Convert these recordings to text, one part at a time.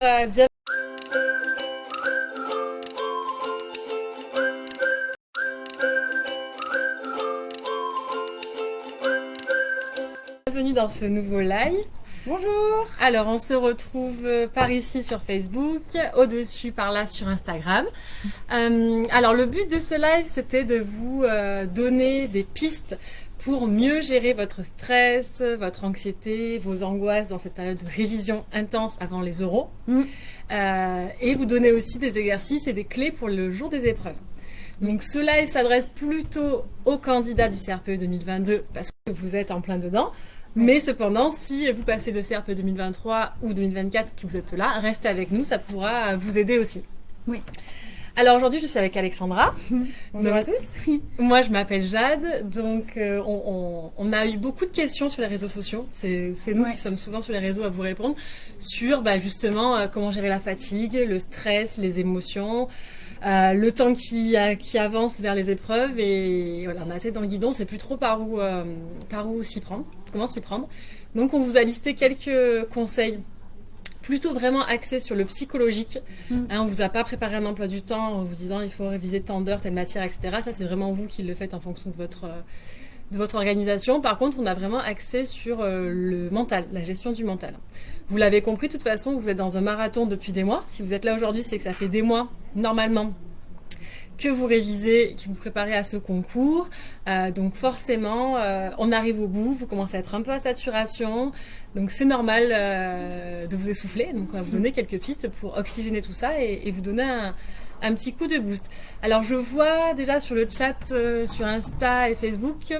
Bien... Bienvenue dans ce nouveau live. Bonjour Alors on se retrouve euh, par ici sur Facebook, au-dessus par là sur Instagram. Euh, alors le but de ce live c'était de vous euh, donner des pistes pour mieux gérer votre stress, votre anxiété, vos angoisses dans cette période de révision intense avant les. Mm. Euh, et vous donner aussi des exercices et des clés pour le jour des épreuves. Donc ce live s'adresse plutôt aux candidats du CRPE 2022 parce que vous êtes en plein dedans. Mais cependant, si vous passez le CRPE 2023 ou 2024 que vous êtes là, restez avec nous, ça pourra vous aider aussi. Oui. Alors aujourd'hui, je suis avec Alexandra. Bonjour à tous. Moi, je m'appelle Jade. Donc, euh, on, on- on a eu beaucoup de questions sur les réseaux sociaux. C'est nous Ouais. qui sommes souvent sur les réseaux à vous répondre sur bah, justement euh, comment gérer la fatigue, le stress, les émotions, euh, le temps qui, qui avance vers les épreuves. Et voilà, on a assez dans le guidon. C'est plus trop par où, euh, par où s'y prendre, comment s'y prendre. Donc, on vous a listé quelques conseils plutôt vraiment axés sur le psychologique. Mm. Hein, on vous a pas préparé un emploi du temps en vous disant il faut réviser tant d'heures, telle matière, etc. Ça, c'est vraiment vous qui le faites en fonction de votre, de votre organisation. Par contre, on a vraiment axé sur euh, le mental, la gestion du mental. Vous l'avez compris, de toute façon, vous êtes dans un marathon depuis des mois. Si vous êtes là aujourd'hui, c'est que ça fait des mois, normalement, que vous révisez, que vous préparez à ce concours. Euh, donc forcément, euh, on arrive au bout, vous commencez à être un peu à saturation. Donc c'est normal euh, de vous essouffler. Donc on va vous donner quelques pistes pour oxygéner tout ça et, et vous donner un, un petit coup de boost. Alors je vois déjà sur le chat, sur Insta et Facebook,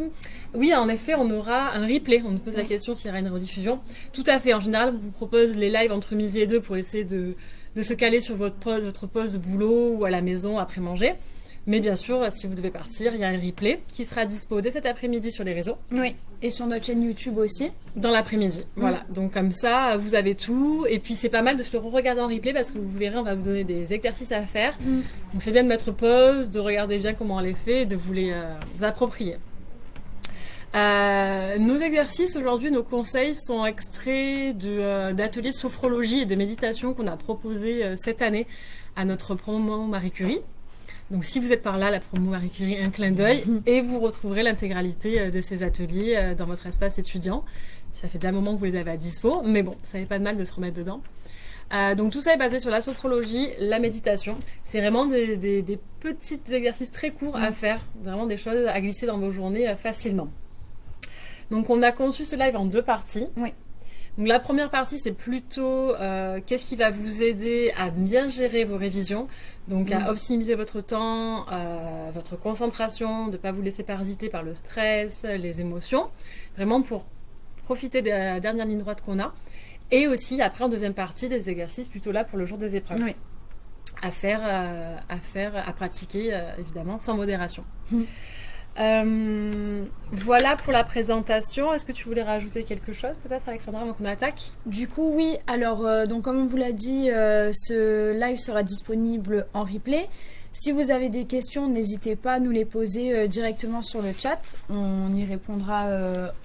oui en effet on aura un replay. On nous pose la question s'il y aura une rediffusion. Tout à fait. En général, on vous propose les lives entre midi et deux pour essayer de, de se caler sur votre poste, votre poste de boulot ou à la maison après manger. Mais bien sûr, si vous devez partir, il y a un replay qui sera dispo dès cet après-midi sur les réseaux Oui. Et sur notre chaîne YouTube aussi. dans l'après-midi. Voilà. Donc comme ça, vous avez tout. Et puis c'est pas mal de se le re-regarder en replay parce que vous verrez, on va vous donner des exercices à faire. Mm. Donc c'est bien de mettre pause, de regarder bien comment on les fait et de vous les euh, approprier. Euh, nos exercices aujourd'hui, nos conseils sont extraits de, euh, d'ateliers de sophrologie et de méditation qu'on a proposés euh, cette année à notre promo Marie Curie. Donc si vous êtes par là, la promo Marie Curie, un clin d'œil et vous retrouverez l'intégralité euh, de ces ateliers dans votre espace étudiant. Ça fait déjà un moment que vous les avez à dispo, mais bon, ça fait pas de mal de se remettre dedans. Euh, donc tout ça est basé sur la sophrologie, la méditation. C'est vraiment des, des- des petits exercices très courts à Mm. faire, vraiment des choses à glisser dans vos journées euh, facilement. Donc on a conçu ce live en deux parties. Oui. Donc la première partie c'est plutôt euh, qu'est-ce qui va vous aider à bien gérer vos révisions, donc à Mm. optimiser votre temps, euh, votre concentration, de ne pas vous laisser parasiter par le stress, les émotions, vraiment pour profiter de la dernière ligne droite qu'on a. Et aussi après en deuxième partie des exercices plutôt là pour le jour des épreuves Oui. à faire, euh, à faire, à pratiquer évidemment sans modération. Mm. Euh, voilà pour la présentation. Est-ce que tu voulais rajouter quelque chose peut-être Alexandra avant qu'on attaque? Du coup, oui. Alors, euh, donc comme on vous l'a dit, euh, ce live sera disponible en replay. Si vous avez des questions, n'hésitez pas à nous les poser directement sur le chat. On y répondra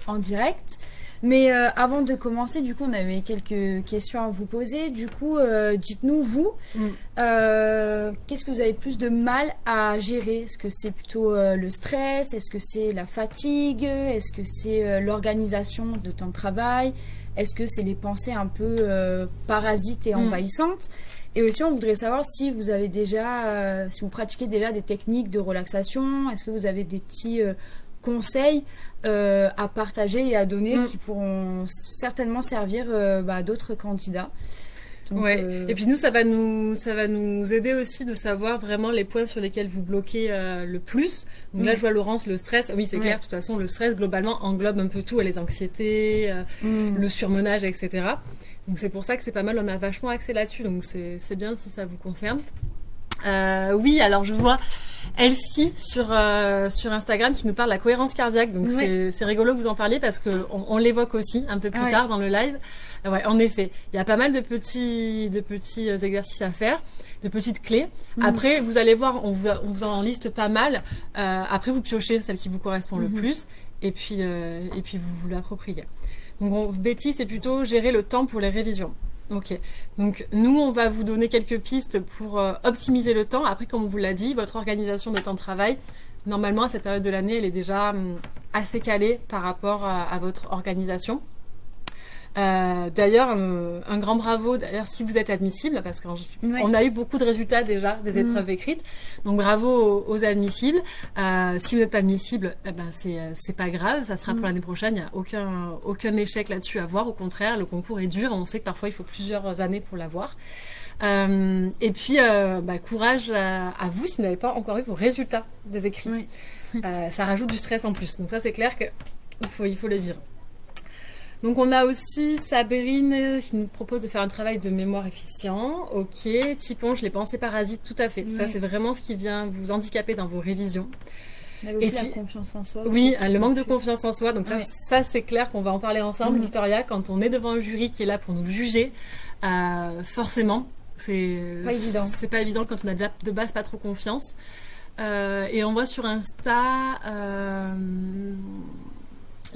en direct. Mais euh, avant de commencer, du coup, on avait quelques questions à vous poser. Du coup, euh, dites-nous, vous, Mm. euh, qu'est-ce que vous avez plus de mal à gérer? Est-ce que c'est plutôt le stress? Est-ce que c'est la fatigue? Est-ce que c'est l'organisation de temps de travail? Est-ce que c'est les pensées un peu parasites et Mm. envahissantes? Et aussi, on voudrait savoir si vous avez déjà, si vous pratiquez déjà des techniques de relaxation. Est-ce que vous avez des petits conseils euh, à partager et à donner Mm. qui pourront certainement servir euh, bah, d'autres candidats Donc, Ouais. euh, Et puis nous, ça va nous, ça va nous aider aussi de savoir vraiment les points sur lesquels vous bloquez euh, le plus. Donc là, Mm. je vois Laurence, le stress. Oui, c'est Ouais. clair. De toute façon, le stress globalement englobe un peu tout, les anxiétés, euh, mm. le surmenage, etc. Donc c'est pour ça que c'est pas mal, on a vachement axé là-dessus, donc c'est bien si ça vous concerne. Oui, alors je vois Elsie sur, euh, sur Instagram qui nous parle de la cohérence cardiaque, donc Oui. c'est- rigolo que vous en parliez parce qu'on on, l'évoque aussi un peu plus Ouais. tard dans le live. Euh, Ouais, en effet, il y a pas mal de petits, de petits euh, exercices à faire, de petites clés. Mhm. Après, vous allez voir, on vous, on vous en liste pas mal. Euh, après, vous piochez celle qui vous correspond le Mhm. plus et puis, et puis vous vous l'appropriez. Donc, on- Betty, c'est plutôt gérer le temps pour les révisions. Ok, donc nous on va vous donner quelques pistes pour euh, optimiser le temps. Après, comme on vous l'a dit, votre organisation de temps de travail, normalement à cette période de l'année, elle est déjà hum, assez calée par rapport à votre organisation. Euh, d'ailleurs, un, grand bravo d'ailleurs si vous êtes admissible, parce qu'on a eu beaucoup de résultats déjà des mm. épreuves écrites. Donc bravo aux, admissibles. Euh, si vous n'êtes pas admissible, eh ben c'est pas grave, ça sera pour mm. l'année prochaine. Il n'y a aucun, aucun échec là-dessus à voir. Au contraire, le concours est dur. On sait que parfois il faut plusieurs années pour l'avoir. Euh, et puis, bah, courage à, vous si vous n'avez pas encore eu vos résultats des écrits. ça rajoute du stress en plus. Donc ça, c'est clair qu'il faut, il faut le vivre. Donc on a aussi Sabrine qui nous propose de faire un travail de mémoire efficient. Ok, Tipon, je l'ai pensé parasite, tout à fait. Ça c'est vraiment ce qui vient vous handicaper dans vos révisions. Et aussi la confiance en soi. Oui, le manque de confiance en soi. Donc ça, ça c'est clair qu'on va en parler ensemble, mm. Victoria. Quand on est devant un jury qui est là pour nous juger, euh, forcément, c'est pas évident. C'est pas évident quand on a déjà de base pas trop confiance. Euh, et on voit sur Insta euh,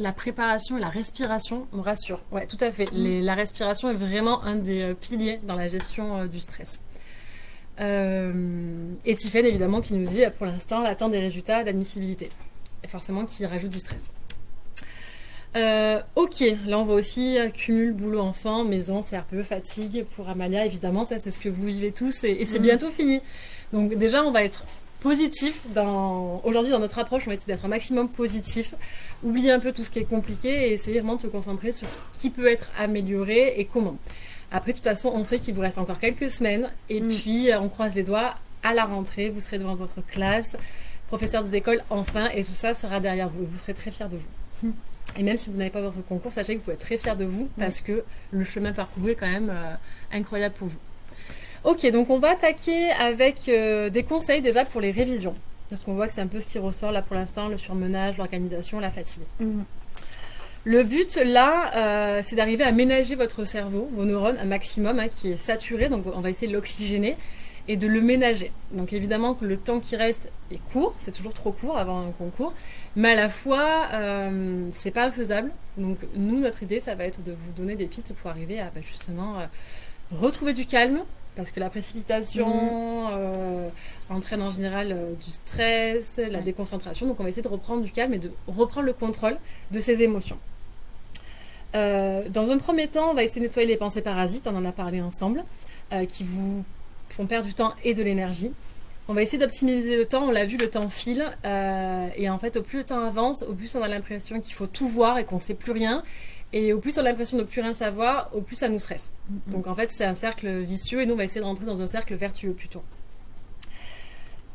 la préparation et la respiration me rassurent. Ouais, tout à fait. Mm. la respiration est vraiment un des euh, piliers dans la gestion euh, du stress. Euh, et Tiffen, évidemment, qui nous dit pour l'instant l'attente des résultats d'admissibilité. Et forcément, qui rajoute du stress. ok, là on voit aussi cumul boulot enfant, maison, CRPE, fatigue pour Amalia, évidemment, ça c'est ce que vous vivez tous et, c'est mm. bientôt fini. Donc déjà on va être positif. Dans... Aujourd'hui, dans notre approche, on va essayer d'être un maximum positif. Oublier un peu tout ce qui est compliqué et essayer vraiment de se concentrer sur ce qui peut être amélioré et comment. Après, de toute façon, on sait qu'il vous reste encore quelques semaines. Et mm. puis, euh, on croise les doigts. À la rentrée, vous serez devant votre classe, professeur des écoles, enfin, et tout ça sera derrière vous. Vous serez très fiers de vous. Mm. Et même si vous n'avez pas votre concours, sachez que vous pouvez être très fiers de vous parce que le chemin parcouru est quand même euh, incroyable pour vous. Ok, donc on va attaquer avec euh, des conseils déjà pour les révisions. Parce qu'on voit que c'est un peu ce qui ressort là pour l'instant, le surmenage, l'organisation, la fatigue. Mhm. Le but là, euh, c'est d'arriver à ménager votre cerveau, vos neurones, un maximum hein, qui est saturé. Donc on va essayer de l'oxygéner et de le ménager. Donc évidemment que le temps qui reste est court, c'est toujours trop court avant un concours, mais à la fois euh, c'est pas infaisable. Donc nous, notre idée, ça va être de vous donner des pistes pour arriver à bah, justement retrouver du calme, parce que la précipitation euh, entraîne en général euh, du stress, la déconcentration. Donc on va essayer de reprendre du calme et de reprendre le contrôle de ses émotions. Euh, dans un premier temps, on va essayer de nettoyer les pensées parasites, on en a parlé ensemble, qui vous font perdre du temps et de l'énergie. On va essayer d'optimiser le temps, on l'a vu, le temps file, et en fait, au plus le temps avance, au plus on a l'impression qu'il faut tout voir et qu'on ne sait plus rien, et au plus on a l'impression de ne plus rien savoir, au plus ça nous stresse. Mm-hmm. Donc en fait, c'est un cercle vicieux et nous, on va essayer de rentrer dans un cercle vertueux plutôt.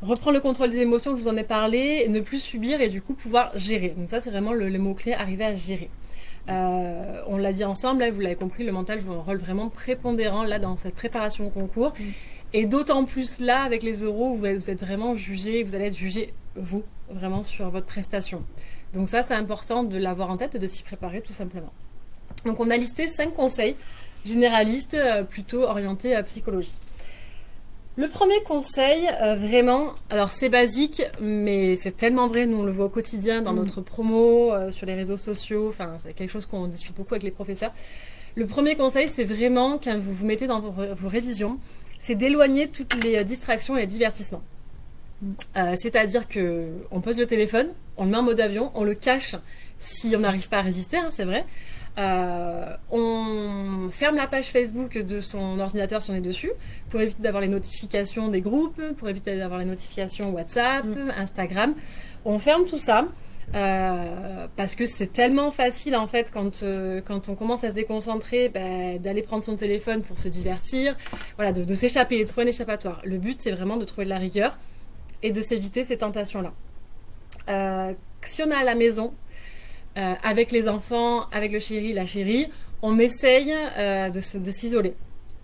Reprendre le contrôle des émotions, je vous en ai parlé, ne plus subir et du coup pouvoir gérer. Donc ça, c'est vraiment le, mot-clé, arriver à gérer. Euh, on l'a dit ensemble, là, vous l'avez compris, le mental joue un rôle vraiment prépondérant là dans cette préparation au concours. Mm. Et d'autant plus là, avec les euros, où vous êtes vraiment jugé, vous allez être jugé, vous, vraiment sur votre prestation. Donc ça, c'est important de l'avoir en tête et de s'y préparer tout simplement. Donc on a listé cinq conseils généralistes euh, plutôt orientés à psychologie. Le premier conseil, euh, vraiment, alors c'est basique, mais c'est tellement vrai, nous on le voit au quotidien dans mm. notre promo, euh, sur les réseaux sociaux, enfin c'est quelque chose qu'on discute beaucoup avec les professeurs. Le premier conseil, c'est vraiment, quand vous vous mettez dans vos, révisions, c'est d'éloigner toutes les distractions et les divertissements. Mm. C'est-à-dire que on pose le téléphone, on le met en mode avion, on le cache si on n'arrive pas à résister, hein, c'est vrai. Euh, on ferme la page Facebook de son ordinateur si on est dessus, pour éviter d'avoir les notifications des groupes, pour éviter d'avoir les notifications WhatsApp, mm. Instagram. On ferme tout ça. Euh, parce que c'est tellement facile en fait quand, euh, quand on commence à se déconcentrer bah, d'aller prendre son téléphone pour se divertir, voilà, de, de s'échapper, de trouver un échappatoire. Le but c'est vraiment de trouver de la rigueur et de s'éviter ces tentations-là. si on est à la maison, euh, avec les enfants, avec le chéri, la chérie, on essaye euh, de, s'isoler,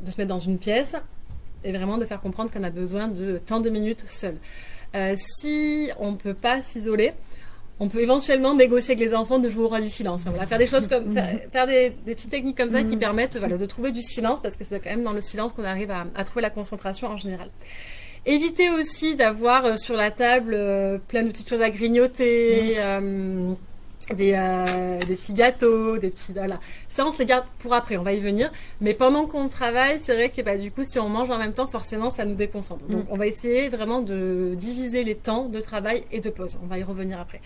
de se mettre dans une pièce et vraiment de faire comprendre qu'on a besoin de tant de minutes seul. Euh, si on ne peut pas s'isoler, on peut éventuellement négocier avec les enfants de jouer au roi du silence. Va faire des choses comme faire, des, petites techniques comme ça qui mm. permettent de trouver du silence parce que c'est quand même dans le silence qu'on arrive à, trouver la concentration en général. Évitez aussi d'avoir sur la table plein de petites choses à grignoter. Mm des, euh, des, petits gâteaux, des petits... Voilà. Ça, on se les garde pour après, on va y venir. Mais pendant qu'on travaille, c'est vrai que bah, du coup, si on mange en même temps, forcément, ça nous déconcentre. Donc, on va essayer vraiment de diviser les temps de travail et de pause. On va y revenir après.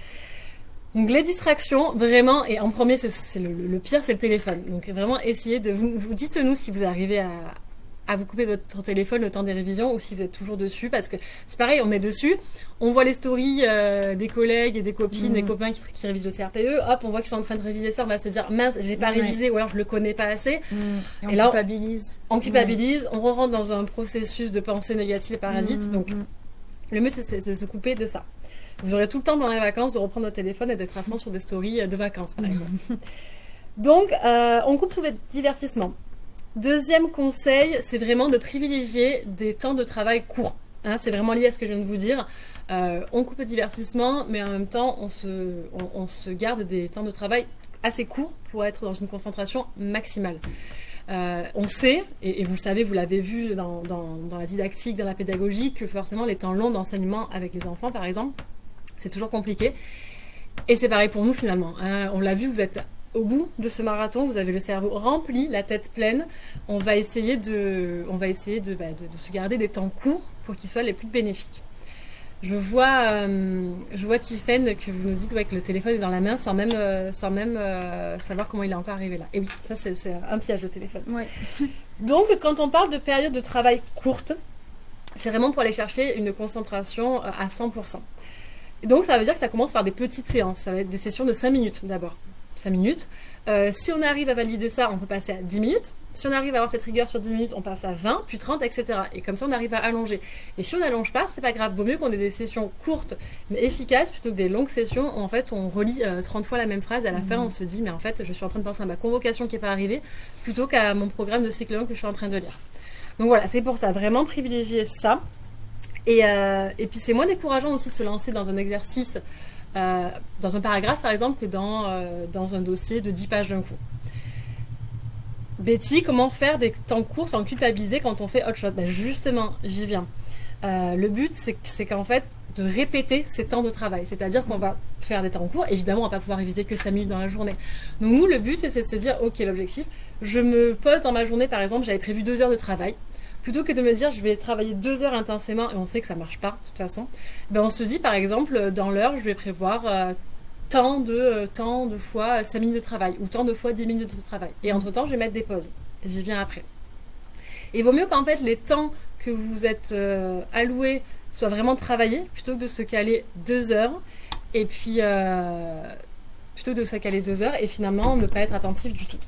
Donc les distractions, vraiment, et en premier, c'est le, le, pire, c'est le téléphone. Donc vraiment, essayez de vous, vous dites-nous si vous arrivez à, à vous couper votre téléphone le temps des révisions ou si vous êtes toujours dessus parce que c'est pareil, on est dessus, on voit les stories euh, des collègues et des copines, des mm. copains qui, qui, révisent le CRPE, hop, on voit qu'ils sont en train de réviser ça, on va se dire mince, j'ai pas révisé ou alors je le connais pas assez. Mm. Et, on là, culpabilise. On, culpabilise, on rentre dans un processus de pensée négative et parasite. Mm, donc le but c'est de se couper de ça. Vous aurez tout le temps pendant les vacances de reprendre votre téléphone et d'être à fond sur des stories de vacances par exemple. Donc, euh, on coupe tout votre divertissement. Deuxième conseil, c'est vraiment de privilégier des temps de travail courts. Hein, c'est vraiment lié à ce que je viens de vous dire. Euh, on coupe le divertissement, mais en même temps, on se, garde des temps de travail assez courts pour être dans une concentration maximale. Euh, on sait, et, vous le savez, vous l'avez vu dans, la didactique, dans la pédagogie, que forcément les temps longs d'enseignement avec les enfants, par exemple, c'est toujours compliqué. Et c'est pareil pour nous finalement. Hein. On l'a vu, vous êtes au bout de ce marathon, vous avez le cerveau rempli, la tête pleine. On va essayer de, on va essayer de, bah, de, se garder des temps courts pour qu'ils soient les plus bénéfiques. Je vois, euh, je vois Tiffen que vous nous dites ouais, que le téléphone est dans la main sans même, euh, sans même euh, savoir comment il est encore arrivé là. Et oui, ça c'est un piège le téléphone. Ouais. Donc quand on parle de période de travail courte, c'est vraiment pour aller chercher une concentration à 100%. donc ça veut dire que ça commence par des petites séances. Ça va être des sessions de 5 minutes d'abord. 5 minutes. Euh, si on arrive à valider ça, on peut passer à 10 minutes. Si on arrive à avoir cette rigueur sur 10 minutes, on passe à 20, puis 30, etc. Et comme ça, on arrive à allonger. Et si on n'allonge pas, c'est pas grave. Vaut mieux qu'on ait des sessions courtes mais efficaces plutôt que des longues sessions où en fait on relit 30 euh, fois la même phrase. Et à la fin, on se dit, mais en fait, je suis en train de penser à ma convocation qui n'est pas arrivée plutôt qu'à mon programme de cycle long que je suis en train de lire. Donc voilà, c'est pour ça. Vraiment privilégier ça. Et, euh, et puis c'est moins décourageant aussi de se lancer dans un exercice euh, dans un paragraphe par exemple que dans, euh, dans un dossier de 10 pages d'un coup. Betty, comment faire des temps courts sans culpabiliser quand on fait autre chose? Ben Justement, j'y viens. Euh, le but, c'est qu'en fait, de répéter ces temps de travail. C'est-à-dire qu'on va faire des temps courts. Évidemment, on va pas pouvoir réviser que 5 minutes dans la journée. Donc nous, le but, c'est de se dire, ok, l'objectif, je me pose dans ma journée, par exemple, j'avais prévu 2 heures de travail plutôt que de me dire je vais travailler deux heures intensément et on sait que ça marche pas de toute façon, ben on se dit par exemple dans l'heure je vais prévoir euh, tant de euh, de fois 5 minutes de travail ou tant de fois 10 minutes de travail. Et entre temps je vais mettre des pauses. J'y viens après. Et il vaut mieux qu'en fait les temps que vous êtes euh, alloués soient vraiment travaillés plutôt que de se caler deux heures et puis plutôt de se caler deux heures et finalement ne pas être attentif du tout.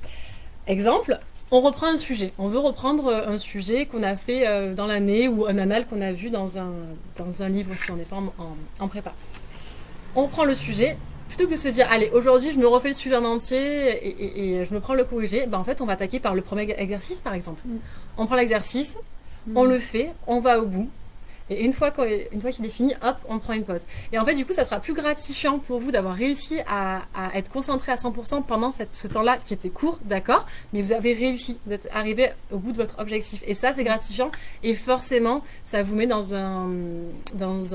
Exemple, on reprend un sujet. On veut reprendre euh, un sujet qu'on a fait euh, dans l'année ou un anal qu'on a vu dans un, dans un livre si on n'est pas en, prépa. On reprend le sujet. Plutôt que de se dire, allez, aujourd'hui je me refais le sujet en entier et, je me prends le corrigé, ben, en fait on va attaquer par le premier exercice par exemple. Mm. On prend l'exercice, on mm. le fait, on va au bout, et une fois qu'il est fini, hop, on prend une pause. Et en fait, du coup, ça sera plus gratifiant pour vous d'avoir réussi à, être concentré à 100% pendant ce temps-là qui était court, d'accord, mais vous avez réussi d'être arrivé au bout de votre objectif. Et ça, c'est gratifiant. Et forcément, ça vous met dans un, dans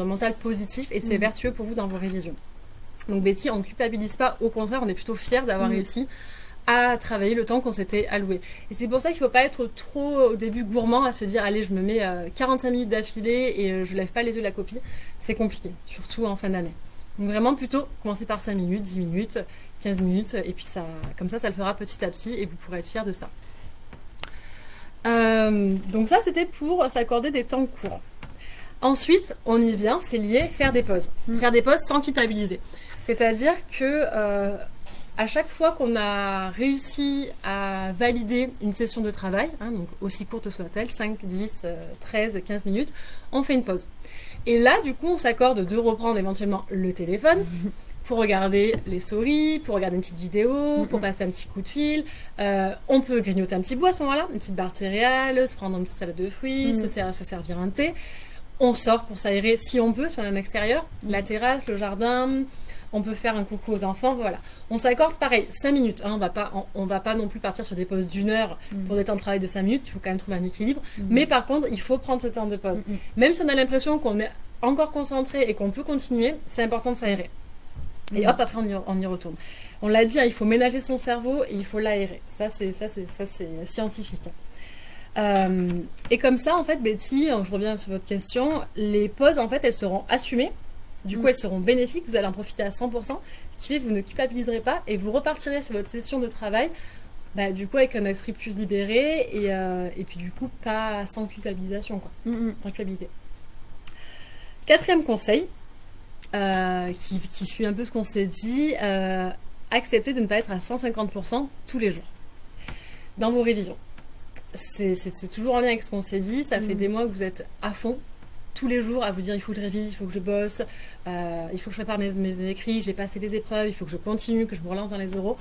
un, mental positif et c'est mmh. vertueux pour vous dans vos révisions. Donc Betty, on ne culpabilise pas, au contraire, on est plutôt fiers d'avoir mmh. réussi à travailler le temps qu'on s'était alloué. Et c'est pour ça qu'il ne faut pas être trop au début gourmand à se dire allez je me mets 45 euh, minutes d'affilée et euh, je lève pas les yeux de la copie. C'est compliqué, surtout en fin d'année. Donc vraiment plutôt commencer par 5 minutes, 10 minutes, 15 minutes et puis ça, comme ça ça le fera petit à petit et vous pourrez être fier de ça. Euh, donc ça c'était pour s'accorder des temps courts. Ensuite, on y vient, c'est lié faire des pauses. Mm. Faire des pauses sans culpabiliser. C'est-à-dire que à chaque fois qu'on a réussi à valider une session de travail, hein, donc aussi courte soit-elle, 5, 10, 13, 15 minutes, on fait une pause. Et là, du coup, on s'accorde de reprendre éventuellement le téléphone pour regarder les stories, pour regarder une petite vidéo, pour passer un petit coup de fil. Euh, on peut grignoter un petit bois à ce moment-là, une petite barre céréale, se prendre une petite salade de fruits, se, se, servir un thé. On sort pour s'aérer si on peut sur un extérieur, la terrasse, le jardin, on peut faire un coucou aux enfants, voilà. On s'accorde pareil, 5 minutes. Hein, on va pas, on, va pas non plus partir sur des pauses d'une heure mm. pour des temps de travail de 5 minutes. Il faut quand même trouver un équilibre. Mm. Mais par contre, il faut prendre ce temps de pause. Mm, Même si on a l'impression qu'on est encore concentré et qu'on peut continuer, c'est important de s'aérer. Et hop, après, on y, on y retourne. On l'a dit, hein, il faut ménager son cerveau et il faut l'aérer. Ça, c'est ça, c'est ça, c'est scientifique. Euh, et comme ça, en fait, Betty, je reviens sur votre question, les pauses, en fait, elles seront assumées. Du coup, Mm. elles seront bénéfiques. Vous allez en profiter à 100%. Ce qui fait que vous ne culpabiliserez pas et vous repartirez sur votre session de travail. Bah, du coup, avec un esprit plus libéré et, euh, et puis du coup, pas sans culpabilisation, quoi Mm, mm. sans culpabilité. Quatrième conseil, euh, qui, qui suit un peu ce qu'on s'est dit, euh, accepter de ne pas être à 150% tous les jours dans vos révisions. C'est toujours en lien avec ce qu'on s'est dit, ça fait Mhm. des mois que vous êtes à fond tous les jours à vous dire il faut que je révise, il faut que je bosse, euh, il faut que je prépare mes, mes écrits, j'ai passé les épreuves, il faut que je continue, que je me relance dans les euros.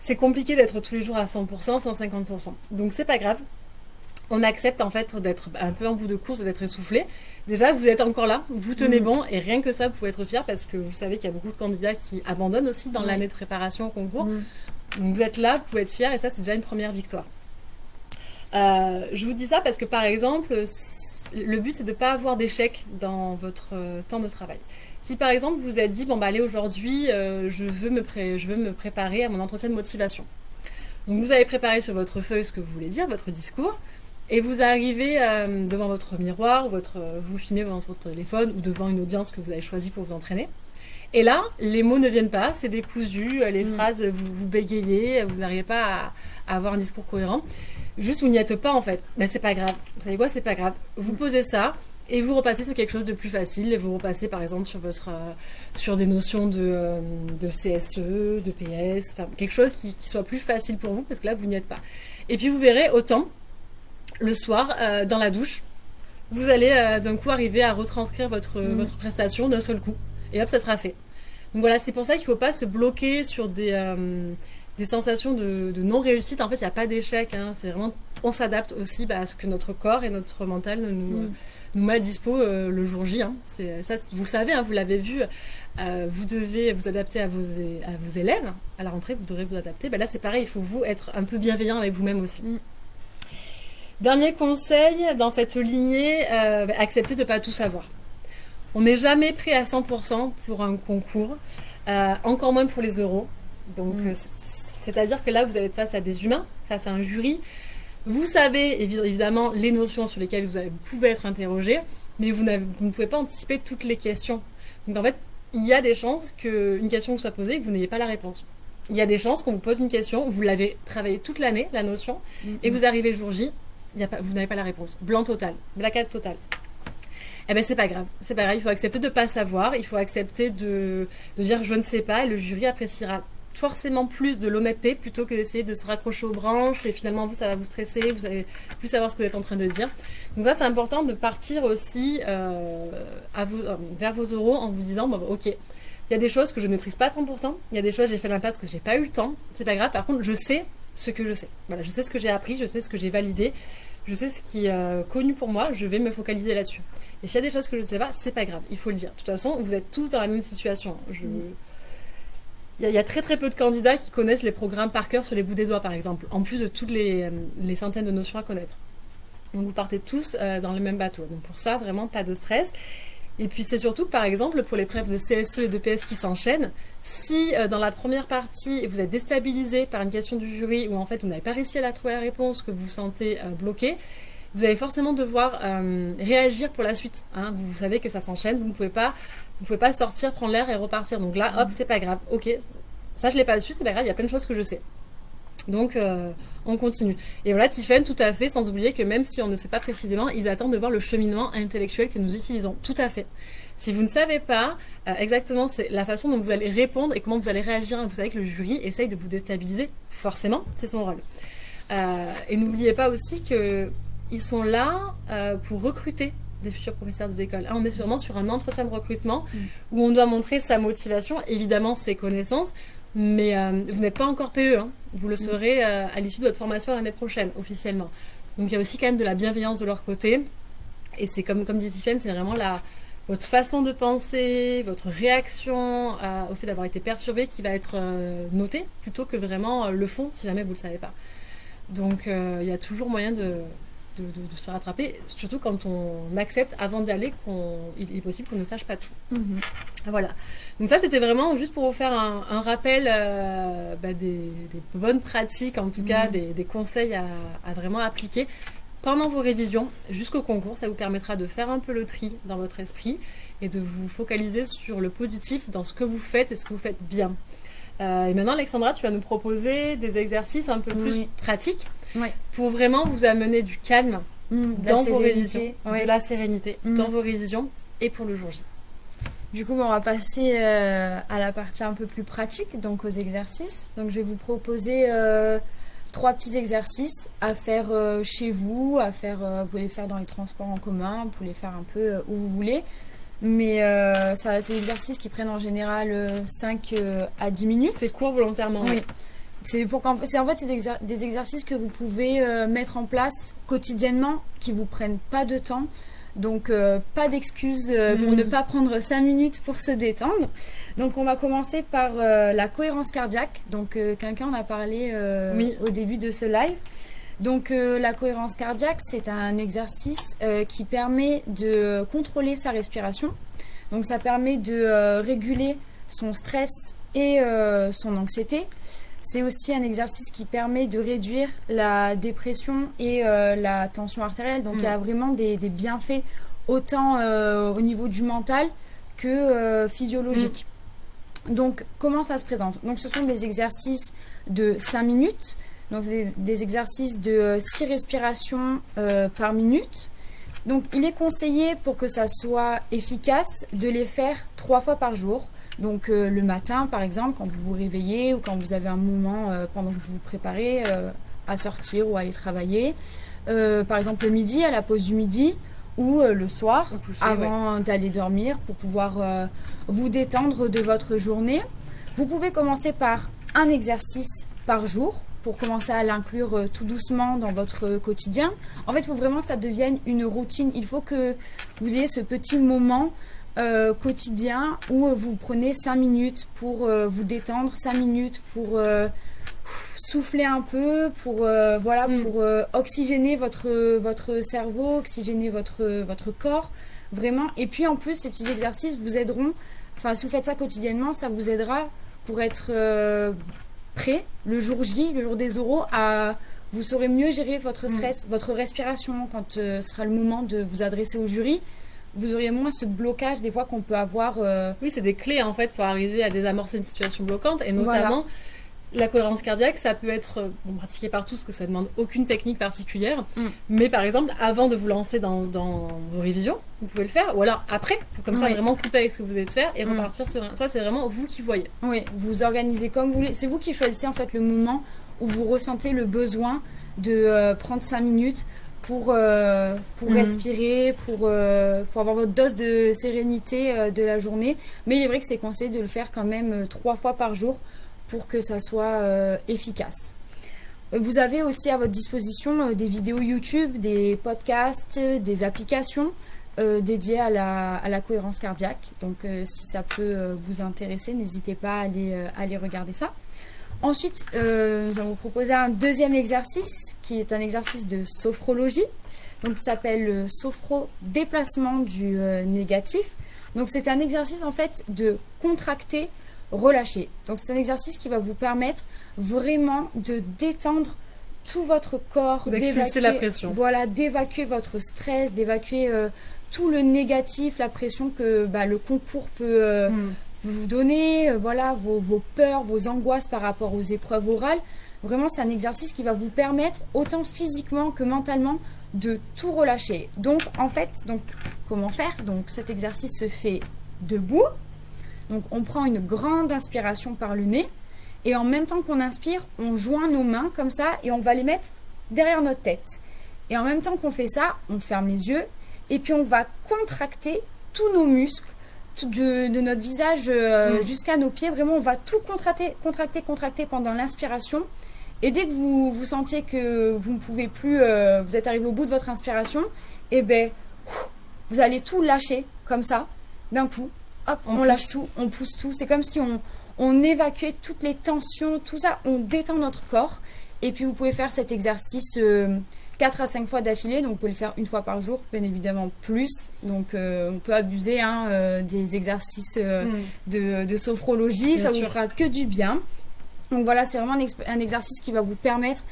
C'est compliqué d'être tous les jours à 100%, 150%. Donc c'est pas grave. On accepte en fait d'être un peu en bout de course et d'être essoufflé. Déjà, vous êtes encore là, vous tenez Mhm. bon et rien que ça, vous pouvez être fier parce que vous savez qu'il y a beaucoup de candidats qui abandonnent aussi dans Ouais. l'année de préparation au concours. Mm. Donc vous êtes là, vous pouvez être fier et ça, c'est déjà une première victoire. Euh, je vous dis ça parce que par exemple, le but c'est de ne pas avoir d'échec dans votre euh, temps de travail. Si par exemple vous vous êtes dit, bon bah allez aujourd'hui, euh, je, veux me pré- je veux me préparer à mon entretien de motivation. Donc vous avez préparé sur votre feuille ce que vous voulez dire, votre discours, et vous arrivez euh, devant votre miroir, votre, vous filmez devant votre téléphone ou devant une audience que vous avez choisie pour vous entraîner. Et là, les mots ne viennent pas, c'est décousu, les Mm. phrases, vous, vous bégayez, vous n'arrivez pas à, à avoir un discours cohérent. Juste, vous n'y êtes pas en fait. Ben, c'est pas grave. Vous savez quoi, c'est pas grave. Vous posez ça et vous repassez sur quelque chose de plus facile. Et vous repassez par exemple sur, votre, euh, sur des notions de, euh, de CSE, de PS, enfin quelque chose qui, qui soit plus facile pour vous parce que là, vous n'y êtes pas. Et puis vous verrez autant le soir euh, dans la douche, vous allez euh, d'un coup arriver à retranscrire votre, Mm. votre prestation d'un seul coup. Et hop, ça sera fait. Donc voilà, c'est pour ça qu'il ne faut pas se bloquer sur des, euh, des sensations de, de non-réussite. En fait, il n'y a pas d'échec. hein. C'est vraiment, on s'adapte aussi bah, à ce que notre corps et notre mental nous, Mm. nous met à dispo euh, le jour J. hein. Ça, vous le savez, hein, vous l'avez vu. euh, vous devez vous adapter à vos, é- à vos élèves. À la rentrée, vous devrez vous adapter. Bah, là, c'est pareil. Il faut vous être un peu bienveillant avec vous-même aussi. Mm. Dernier conseil dans cette lignée, euh, bah, accepter de ne pas tout savoir. On n'est jamais prêt à 100% pour un concours, encore moins pour les euros. Donc, Mm. C'est-à-dire que là, vous être face à des humains, face à un jury. Vous savez évi- évidemment les notions sur lesquelles vous, pouvez être interrogé, mais vous, ne pouvez pas anticiper toutes les questions. Donc en fait, il y a des chances qu'une question vous soit posée et que vous n'ayez pas la réponse. Il y a des chances qu'on vous pose une question, vous l'avez travaillé toute l'année, la notion, Mm. et vous arrivez le jour J, il y a pas, vous n'avez pas la réponse. Blanc total, blackout total. Eh ben c'est pas grave, c'est pas grave, il faut accepter de pas savoir, il faut accepter de, de dire je ne sais pas, et le jury appréciera forcément plus de l'honnêteté plutôt que d'essayer de se raccrocher aux branches et finalement vous ça va vous stresser, vous allez plus savoir ce que vous êtes en train de dire. Donc ça c'est important de partir aussi euh, euh, vers vos euros en vous disant bon, bah, ok, il y a des choses que je ne maîtrise pas à 100%, il y a des choses j'ai fait l'impasse que j'ai pas eu le temps, c'est pas grave, par contre je sais ce que je sais. Voilà, je sais ce que j'ai appris, je sais ce que j'ai validé, je sais ce qui est euh, connu pour moi, je vais me focaliser là-dessus. Et s'il y a des choses que je ne sais pas, c'est pas grave, il faut le dire. De toute façon, vous êtes tous dans la même situation. Je... Mm. Il y, a, très très peu de candidats qui connaissent les programmes par cœur sur les bouts des doigts, par exemple, en plus de toutes les, euh, centaines de notions à connaître. Donc vous partez tous euh, dans le même bateau. Donc pour ça, vraiment pas de stress. Et puis c'est surtout, par exemple, pour les preuves de CSE et de PS qui s'enchaînent, si euh, dans la première partie vous êtes déstabilisé par une question du jury ou en fait vous n'avez pas réussi à la trouver la réponse, que vous vous sentez bloqué, vous allez forcément devoir euh, réagir pour la suite. hein. Vous, vous savez que ça s'enchaîne, vous ne pouvez pas, vous pouvez pas sortir, prendre l'air et repartir. Donc là, hop, c'est pas grave. Ok, ça je l'ai pas su, c'est pas grave. Il y a plein de choses que je sais. Donc euh, on continue. Et voilà, Tiffen, tout à fait, sans oublier que même si on ne sait pas précisément, ils attendent de voir le cheminement intellectuel que nous utilisons. Tout à fait. Si vous ne savez pas euh, exactement c'est la façon dont vous allez répondre et comment vous allez réagir, vous savez que le jury essaye de vous déstabiliser, forcément, c'est son rôle. Euh, et n'oubliez pas aussi que ils sont là euh, pour recruter des futurs professeurs des écoles. Là, on est sûrement sur un entretien de recrutement Mm. où on doit montrer sa motivation, évidemment ses connaissances, mais euh, vous n'êtes pas encore PE. hein. Vous le serez euh, à l'issue de votre formation l'année prochaine, officiellement. Donc il y a aussi quand même de la bienveillance de leur côté. Et c'est comme, comme dit Tiffany, c'est vraiment la, votre façon de penser, votre réaction au fait d'avoir été perturbé qui va être euh, notée plutôt que vraiment le fond si jamais vous ne le savez pas. Donc il y a toujours moyen de, de, de- de se rattraper, surtout quand on accepte avant d'y aller qu'il est possible qu'on ne sache pas tout. Mhm. Voilà. Donc ça, c'était vraiment juste pour vous faire un, rappel euh, bah, des, bonnes pratiques, en tout cas, mhm. des, conseils à, vraiment appliquer pendant vos révisions jusqu'au concours. Ça vous permettra de faire un peu le tri dans votre esprit et de vous focaliser sur le positif dans ce que vous faites et ce que vous faites bien. Euh, et maintenant, Alexandra, tu vas nous proposer des exercices un peu plus pratiques pour vraiment vous amener du calme mm, dans vos révisions, de la sérénité mm. dans vos révisions et pour le jour J. Du coup, on va passer euh, à la partie un peu plus pratique, donc aux exercices. Donc, je vais vous proposer euh, trois petits exercices à faire chez vous, à faire, vous pouvez les faire dans les transports en commun, vous pouvez les faire un peu où vous voulez. Mais euh, ça, c'est des exercices qui prennent en général 5 euh, euh, à 10 minutes. C'est court volontairement. Oui. C'est pour en fait, c'est des, exercices que vous pouvez mettre en place quotidiennement, qui vous prennent pas de temps. Donc pas d'excuses pour mm. ne pas prendre 5 minutes pour se détendre. Donc on va commencer par la cohérence cardiaque. Donc quelqu'un en a parlé au début de ce live. Donc euh, la cohérence cardiaque, c'est un exercice euh, qui permet de contrôler sa respiration. Donc ça permet de euh, réguler son stress et son anxiété. C'est aussi un exercice qui permet de réduire la dépression et la tension artérielle. Donc il y a mm. vraiment des, bienfaits autant au niveau du mental que physiologique. Mm. Donc comment ça se présente? Donc ce sont des exercices de 5 minutes donc, c'est des, exercices de 6 euh, respirations euh, par minute. Donc, il est conseillé pour que ça soit efficace de les faire trois fois par jour. Donc, euh, le matin, par exemple, quand vous vous réveillez ou quand vous avez un moment pendant que vous vous préparez à sortir ou à aller travailler. par exemple, le midi, à la pause du midi ou le soir, avant d'aller dormir pour pouvoir vous détendre de votre journée. Vous pouvez commencer par un exercice par jour pour commencer à l'inclure euh, tout doucement dans votre quotidien. En fait, il faut vraiment que ça devienne une routine. Il faut que vous ayez ce petit moment euh, quotidien où vous prenez 5 minutes pour euh, vous détendre, 5 minutes pour souffler un peu, pour, voilà, mm. pour oxygéner votre, votre cerveau, oxygéner votre, votre corps, vraiment. Et puis en plus, ces petits exercices vous aideront, enfin si vous faites ça quotidiennement, ça vous aidera pour être prêt le jour J, le jour des oraux, à vous saurez mieux gérer votre mm. stress, votre respiration quand euh, sera le moment de vous adresser au jury. Vous auriez moins ce blocage des fois qu'on peut avoir. Euh, oui, c'est des clés en fait pour arriver à désamorcer une situation bloquante et notamment la cohérence cardiaque, ça peut être euh, bon, pratiqué par tous, parce que ça demande aucune technique particulière. Mm. Mais par exemple, avant de vous lancer dans, vos révisions, vous pouvez le faire. Ou alors après, pour comme ça vraiment couper avec ce que vous êtes faire et mm. repartir sur un. Ça, c'est vraiment vous qui voyez. Oui, vous organisez comme vous voulez. C'est vous qui choisissez en fait le moment où vous ressentez le besoin de euh, prendre 5 minutes pour, euh, pour mm. respirer, pour, pour avoir votre dose de sérénité de la journée. Mais il est vrai que c'est conseillé de le faire quand même trois fois par jour pour que ça soit euh, efficace. Vous avez aussi à votre disposition euh, des vidéos YouTube, des podcasts, des applications euh, dédiées à la, à la, cohérence cardiaque. Donc si ça peut vous intéresser, n'hésitez pas à aller, regarder ça. Ensuite, nous allons vous proposer un deuxième exercice qui est un exercice de sophrologie. Donc, qui s'appelle le sophro-déplacement du négatif. Donc, c'est un exercice en fait de contracter relâcher. Donc c'est un exercice qui va vous permettre vraiment de détendre tout votre corps, d'évacuer la pression. Voilà, d'évacuer votre stress, d'évacuer euh, tout le négatif, la pression que bah, le concours peut euh, hmm. vous donner, euh, voilà, vos, vos, peurs, vos angoisses par rapport aux épreuves orales. Vraiment, c'est un exercice qui va vous permettre, autant physiquement que mentalement, de tout relâcher. Donc, en fait, donc, comment faire? Donc, cet exercice se fait debout, donc on prend une grande inspiration par le nez et en même temps qu'on inspire, on joint nos mains comme ça et on va les mettre derrière notre tête. Et en même temps qu'on fait ça, on ferme les yeux et puis on va contracter tous nos muscles de, notre visage euh, mm. jusqu'à nos pieds. Vraiment, on va tout contracter, contracter, contracter pendant l'inspiration. Et dès que vous, vous sentiez que vous ne pouvez plus, euh, vous êtes arrivé au bout de votre inspiration, et eh ben, vous allez tout lâcher comme ça, d'un coup on, lâche tout, on pousse tout. C'est comme si on, on évacuait toutes les tensions, tout ça, on détend notre corps. Et puis vous pouvez faire cet exercice 4 à 5 fois d'affilée, donc vous pouvez le faire une fois par jour, bien évidemment plus. Donc euh, on peut abuser hein, euh, des exercices euh, Mm. de, de sophrologie, Bien ça vous sûr. fera que du bien. Donc voilà, c'est vraiment un, exercice qui va vous permettre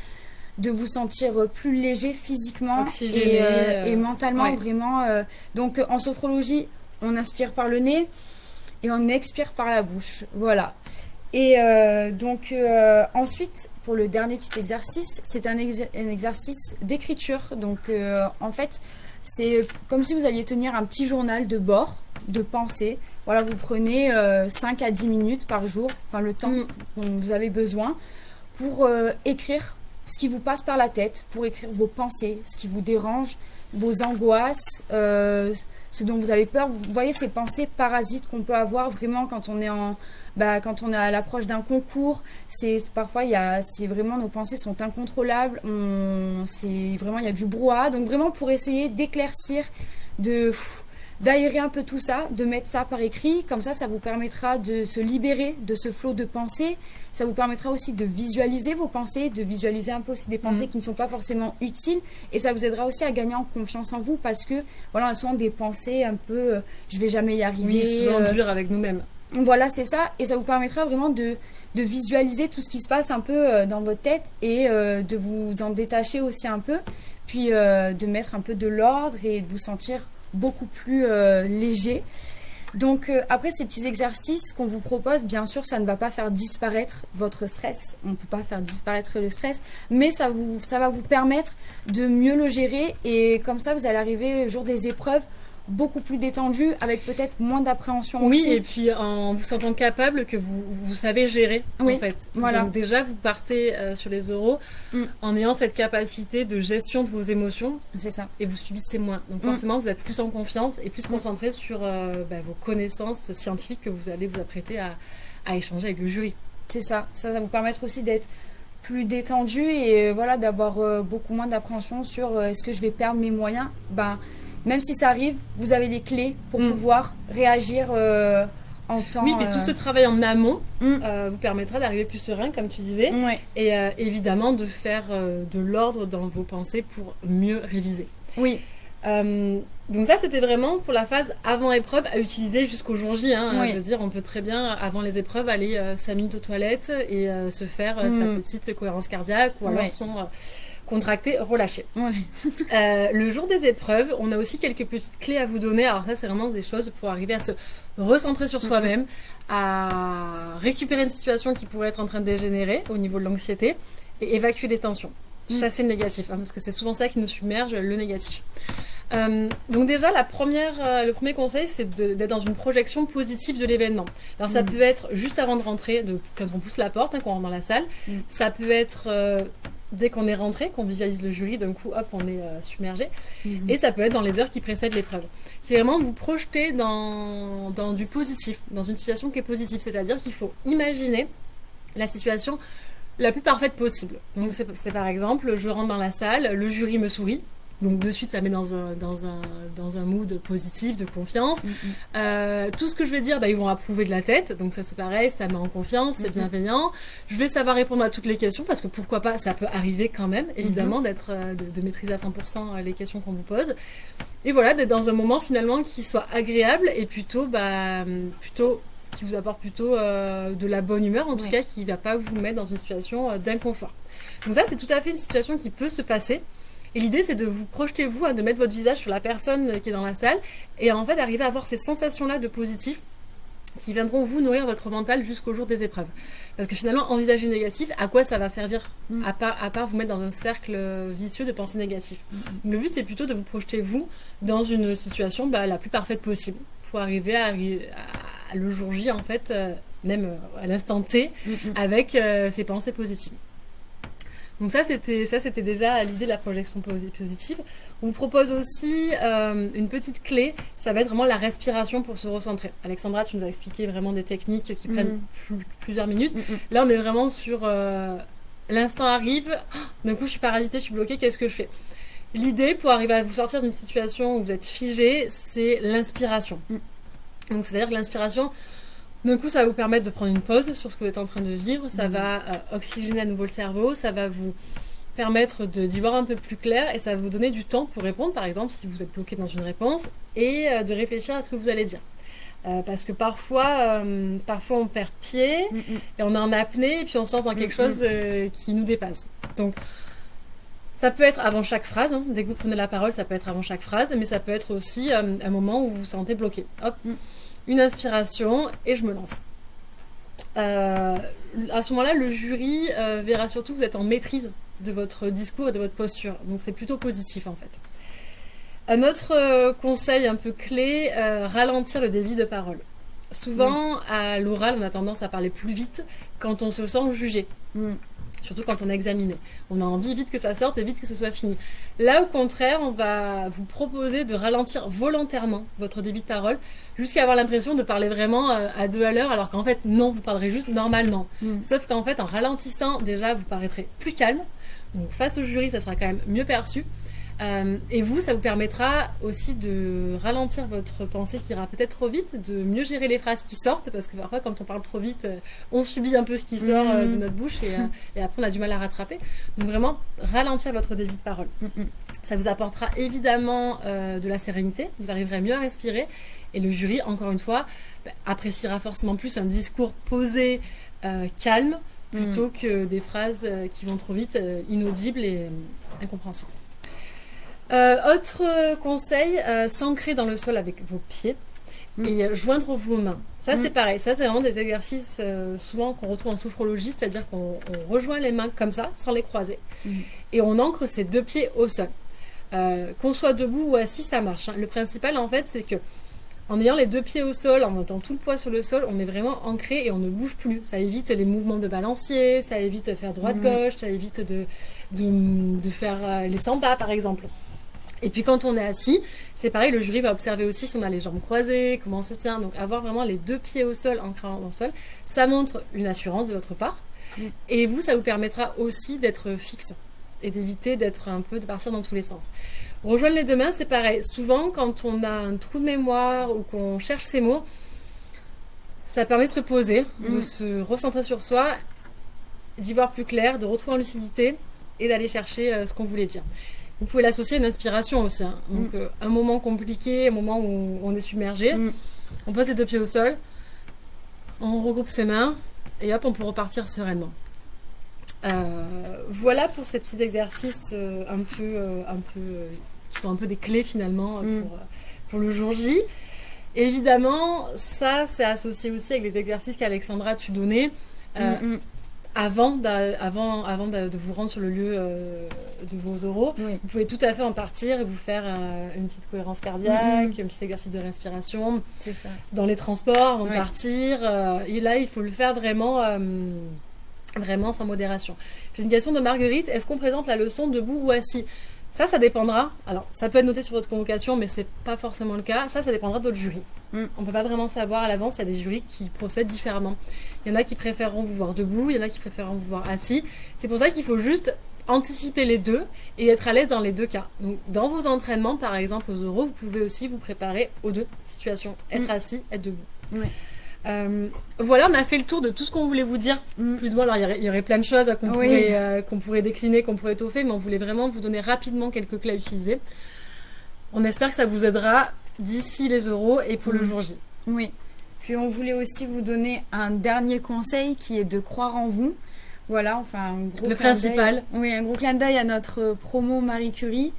de vous sentir euh, plus léger physiquement et, euh, euh, et mentalement ouais. vraiment. euh, donc euh, en sophrologie, on inspire par le nez et on expire par la bouche. Voilà. Et euh, donc euh, ensuite, pour le dernier petit exercice, c'est un, exer- un exercice d'écriture. Donc euh, en fait, c'est comme si vous alliez tenir un petit journal de bord, de pensée. Voilà, vous prenez euh, 5 à 10 minutes par jour, enfin le temps Mm. dont vous avez besoin, pour écrire ce qui vous passe par la tête, pour écrire vos pensées, ce qui vous dérange, vos angoisses, ce dont vous avez peur. Vous voyez ces pensées parasites qu'on peut avoir vraiment quand on est en, bah, quand on est à l'approche d'un concours. C'est parfois il y a, c'est vraiment nos pensées sont incontrôlables. On, c'est vraiment il y a du brouhaha. Donc vraiment pour essayer d'éclaircir, de d'aérer un peu tout ça, de mettre ça par écrit. Comme ça, ça vous permettra de se libérer de ce flot de pensées. Ça vous permettra aussi de visualiser vos pensées, de visualiser un peu aussi des pensées qui ne sont pas forcément utiles. Et ça vous aidera aussi à gagner en confiance en vous parce que, voilà, souvent des pensées un peu euh, je vais jamais y arriver. Oui, souvent euh, dur avec nous-mêmes. voilà, c'est ça. Et ça vous permettra vraiment de, de visualiser tout ce qui se passe un peu euh, dans votre tête et euh, de vous en détacher aussi un peu. Puis euh, de mettre un peu de l'ordre et de vous sentir beaucoup plus euh, léger. Donc euh, après ces petits exercices qu'on vous propose, bien sûr, ça ne va pas faire disparaître votre stress. On ne peut pas faire disparaître le stress, mais ça, vous, ça va vous permettre de mieux le gérer et comme ça, vous allez arriver au jour des épreuves beaucoup plus détendu, avec peut-être moins d'appréhension Oui, aussi. et puis en vous sentant capable que vous, vous savez gérer, Oui, en fait. voilà. Donc déjà, vous partez euh, sur les euros Mm. en ayant cette capacité de gestion de vos émotions C'est ça. et vous subissez moins. Donc Mm. forcément, vous êtes plus en confiance et plus concentré sur euh, bah, vos connaissances scientifiques que vous allez vous apprêter à, à échanger avec le jury. C'est ça. Ça va vous permettre aussi d'être plus détendu et euh, voilà d'avoir beaucoup moins d'appréhension sur est-ce que je vais perdre mes moyens? Ben, même si ça arrive, vous avez les clés pour Mm. pouvoir réagir euh, en temps. Oui, mais tout euh, ce travail en amont Mm. euh, vous permettra d'arriver plus serein, comme tu disais, et euh, évidemment de faire euh, de l'ordre dans vos pensées pour mieux réviser. Oui. Euh, donc ça, c'était vraiment pour la phase avant épreuve à utiliser jusqu'au jour J. Hein. Oui. Je veux dire, on peut très bien, avant les épreuves, aller 5 minutes aux toilettes et euh, se faire euh, sa Mm. petite cohérence cardiaque ou alors son contracté, relâché. Ouais. Euh, le jour des épreuves, on a aussi quelques petites clés à vous donner. Alors ça, c'est vraiment des choses pour arriver à se recentrer sur soi-même, à récupérer une situation qui pourrait être en train de dégénérer au niveau de l'anxiété et évacuer les tensions. Mm. Chasser le négatif, hein, parce que c'est souvent ça qui nous submerge, le négatif. Euh, donc déjà, la première, euh, le premier conseil, c'est d'être dans une projection positive de l'événement. Alors ça Mm. peut être juste avant de rentrer, de, quand on pousse la porte, hein, quand on rentre dans la salle. Ça peut être euh, dès qu'on est rentré, qu'on visualise le jury, d'un coup, hop, on est euh, submergé. Et ça peut être dans les heures qui précèdent l'épreuve. C'est vraiment vous projeter dans, dans du positif, dans une situation qui est positive. C'est-à-dire qu'il faut imaginer la situation la plus parfaite possible. Donc c'est par exemple, je rentre dans la salle, le jury me sourit. Donc de suite, ça met dans un, dans un, dans un mood positif, de confiance. Mm, mm. Euh, tout ce que je vais dire, bah, ils vont approuver de la tête. Donc ça c'est pareil, ça met en confiance, c'est Mhm. bienveillant. Je vais savoir répondre à toutes les questions parce que pourquoi pas, ça peut arriver quand même, évidemment, d'être, euh, de, de maîtriser à 100% les questions qu'on vous pose. Et voilà, d'être dans un moment finalement qui soit agréable et plutôt, bah, plutôt qui vous apporte plutôt euh, de la bonne humeur, en tout Ouais. cas qui ne va pas vous mettre dans une situation euh, d'inconfort. Donc ça, c'est tout à fait une situation qui peut se passer. Et l'idée, c'est de vous projeter, vous, hein, de mettre votre visage sur la personne qui est dans la salle, et en fait d'arriver à avoir ces sensations-là de positif qui viendront vous nourrir votre mental jusqu'au jour des épreuves. Parce que finalement, envisager négatif, à quoi ça va servir Mm. à, part, à part vous mettre dans un cercle vicieux de pensées négatives. Le but, c'est plutôt de vous projeter, vous, dans une situation bah, la plus parfaite possible, pour arriver à, à- à le jour J, en fait, euh, même euh, à l'instant T, Mm, mm. avec euh, ces pensées positives. Donc ça, c'était ça, c'était déjà l'idée de la projection posi- positive. On vous propose aussi euh, une petite clé, ça va être vraiment la respiration pour se recentrer. Alexandra, tu nous as expliqué vraiment des techniques qui Mhm. prennent plus- plusieurs minutes. Mm, mm. Là, on est vraiment sur euh, l'instant arrive, Ah, d'un coup je suis parasitée, je suis bloquée, qu'est-ce que je fais? L'idée pour arriver à vous sortir d'une situation où vous êtes figé, c'est l'inspiration. Mm. Donc c'est-à-dire que l'inspiration, d'un coup, ça va vous permettre de prendre une pause sur ce que vous êtes en train de vivre, ça Mm. va euh, oxygéner à nouveau le cerveau, ça va vous permettre de- d'y voir un peu plus clair et ça va vous donner du temps pour répondre, par exemple, si vous êtes bloqué dans une réponse, et euh, de réfléchir à ce que vous allez dire. Euh, parce que parfois, parfois on perd pied Mm, mm. et on est en apnée et puis on se lance dans quelque Mm, chose qui nous dépasse. Donc, ça peut être avant chaque phrase, hein. dès que vous prenez la parole, ça peut être avant chaque phrase, mais ça peut être aussi un moment où vous vous sentez bloqué. Hop. Une inspiration et je me lance. Euh, à ce moment-là, le jury euh, verra surtout que vous êtes en maîtrise de votre discours et de votre posture. Donc c'est plutôt positif en fait. Un autre euh, conseil un peu clé, ralentir le débit de parole. Souvent, à l'oral, on a tendance à parler plus vite quand on se sent jugé. Mm. Surtout quand on est examiné. On a envie vite que ça sorte et vite que ce soit fini. Là, au contraire, on va vous proposer de ralentir volontairement votre débit de parole jusqu'à avoir l'impression de parler vraiment euh, à deux à l'heure, alors qu'en fait, non, vous parlerez juste normalement. Mm. Sauf qu'en fait, en ralentissant, déjà, vous paraîtrez plus calme. Donc, face au jury, ça sera quand même mieux perçu. Euh, et vous, ça vous permettra aussi de ralentir votre pensée qui ira peut-être trop vite, de mieux gérer les phrases qui sortent, parce que parfois, quand on parle trop vite, euh, on subit un peu ce qui sort euh, de Mhm. notre bouche et, et après, on a du mal à rattraper. Donc, vraiment, ralentir votre débit de parole. Mm, mm. Ça vous apportera évidemment euh, de la sérénité, vous arriverez mieux à respirer, et le jury, encore une fois, bah, appréciera forcément plus un discours posé, euh, calme, plutôt que des phrases qui vont trop vite, inaudibles et incompréhensibles. Euh, autre conseil, euh, s'ancrer dans le sol avec vos pieds Mm. et euh, joindre vos mains. Ça, Mm. c'est pareil. Ça, c'est vraiment des exercices euh, souvent qu'on retrouve en sophrologie, c'est-à-dire qu'on on rejoint les mains comme ça, sans les croiser, Mm. et on ancre ses deux pieds au sol. Qu'on soit debout ou assis, ça marche. hein. Le principal, en fait, c'est que en ayant les deux pieds au sol, en mettant tout le poids sur le sol, on est vraiment ancré et on ne bouge plus. Ça évite les mouvements de balancier, ça évite de faire droite-gauche, ça évite de, de, de faire les 100 pas, par exemple. Et puis quand on est assis, c'est pareil, le jury va observer aussi si on a les jambes croisées, comment on se tient. Donc avoir vraiment les deux pieds au sol, ancrés dans le sol, ça montre une assurance de votre part. Mm. Et vous, ça vous permettra aussi d'être fixe et d'éviter d'être un peu, de partir dans tous les sens. Rejoindre les deux mains, c'est pareil. Souvent, quand on a un trou de mémoire ou qu'on cherche ses mots, ça permet de se poser, de Mm. se recentrer sur soi, d'y voir plus clair, de retrouver en lucidité et d'aller chercher euh, ce qu'on voulait dire. Vous pouvez l'associer à une inspiration aussi. hein. Donc, euh, un moment compliqué, un moment où on est submergé, Mm. on pose les deux pieds au sol, on regroupe ses mains et hop, on peut repartir sereinement. Euh, voilà pour ces petits exercices euh, un peu, un peu, qui sont un peu des clés finalement Mm. pour, pour le jour J. Évidemment, ça c'est associé aussi avec les exercices qu'Alexandra tu donnais euh, Mm, mm. Avant, avant, avant de, de vous rendre sur le lieu euh, de vos oraux. Oui. Vous pouvez tout à fait en partir et vous faire euh, une petite cohérence cardiaque, Mhm. un petit exercice de respiration C'est ça. dans les transports Ouais. partir. euh, et là, il faut le faire vraiment, vraiment sans modération. J'ai une question de Marguerite. Est-ce qu'on présente la leçon debout ou assis? Ça, ça dépendra. Alors, ça peut être noté sur votre convocation, mais c'est pas forcément le cas. Ça, ça dépendra de votre jury. Mm. On peut pas vraiment savoir à l'avance. Il y a des jurys qui procèdent différemment. Il y en a qui préféreront vous voir debout, il y en a qui préféreront vous voir assis. C'est pour ça qu'il faut juste anticiper les deux et être à l'aise dans les deux cas. Donc, dans vos entraînements, par exemple aux euros, vous pouvez aussi vous préparer aux deux situations. Être Mm. assis, être debout. Ouais. Euh, voilà, on a fait le tour de tout ce qu'on voulait vous dire. Mm. Plus ou moins, alors il y aurait, il y aurait plein de choses qu'on Oui. pourrait, euh, qu'on pourrait décliner, qu'on pourrait étoffer, mais on voulait vraiment vous donner rapidement quelques clés à utiliser. On espère que ça vous aidera d'ici les euros et pour le Mm. jour J. Oui. Puis on voulait aussi vous donner un dernier conseil qui est de croire en vous. Voilà, enfin un gros Le clin principal. d'œil- Oui, un gros clin d'œil à notre promo Marie Curie.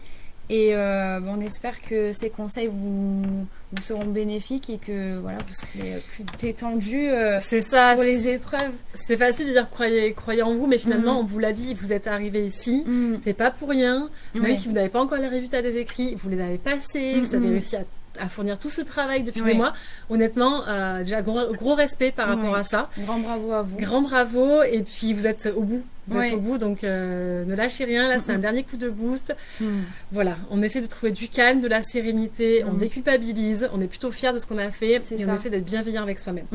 Et euh, on espère que ces conseils vous, vous seront bénéfiques et que voilà, vous serez plus détendu euh, C'est ça. pour les épreuves. C'est facile de dire croyez, croyez en vous, mais finalement, Mm. on vous l'a dit, vous êtes arrivé ici. Mm. C'est pas pour rien. Même Ouais. si vous n'avez pas encore les résultats des écrits, vous les avez passés, vous avez mm. réussi à, à fournir tout ce travail depuis Oui. des mois. Honnêtement, euh, déjà gros, gros respect par rapport Oui. à ça. Grand bravo à vous. Grand bravo. Et puis vous êtes au bout. Vous êtes au bout, donc euh, ne lâchez rien. Là, c'est Mm, un mm. dernier coup de boost. Mm. Voilà, on essaie de trouver du calme, de la sérénité, on Mm. déculpabilise, on est plutôt fiers de ce qu'on a fait et ça. on essaie d'être bienveillant avec soi-même.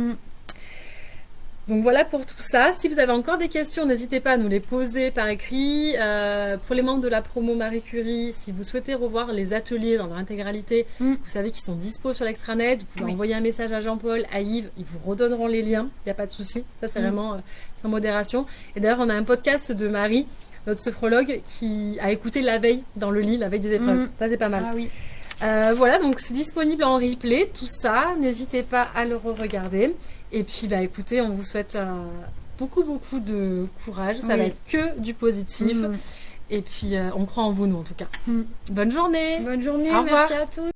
Mm. Donc voilà pour tout ça. Si vous avez encore des questions, n'hésitez pas à nous les poser par écrit. Euh, pour les membres de la promo Marie Curie, si vous souhaitez revoir les ateliers dans leur intégralité, Mm. vous savez qu'ils sont dispo sur l'extranet. Vous pouvez Oui. envoyer un message à Jean-Paul, à Yves, ils vous redonneront les liens. Il n'y a pas de souci. Ça, c'est Mm. vraiment euh, sans modération. Et d'ailleurs, on a un podcast de Marie notre sophrologue qui a écouté la veille dans le lit, la veille des épreuves. Mhm. Ça, c'est pas mal. Ah oui. Euh, voilà, donc c'est disponible en replay, tout ça. N'hésitez pas à le re-regarder. Et puis, bah, écoutez, on vous souhaite euh, beaucoup, beaucoup de courage. Ça Oui. va être que du positif. Mhm. Et puis, euh, on croit en vous, nous, en tout cas. Mhm. Bonne journée Bonne journée, Au revoir. merci à tous.